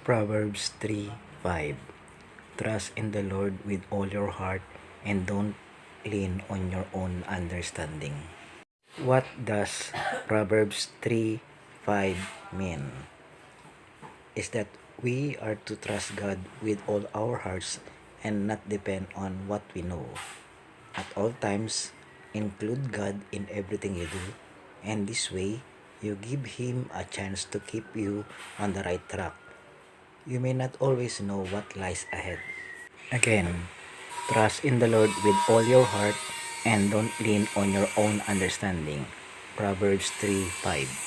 Proverbs 3:5 Trust in the Lord with all your heart and don't lean on your own understanding. What does Proverbs 3:5 mean? Is that we are to trust God with all our hearts and not depend on what we know. At all times, include God in everything you do, and this way, you give Him a chance to keep you on the right track. You may not always know what lies ahead. Again, trust in the Lord with all your heart and don't lean on your own understanding. Proverbs 3:5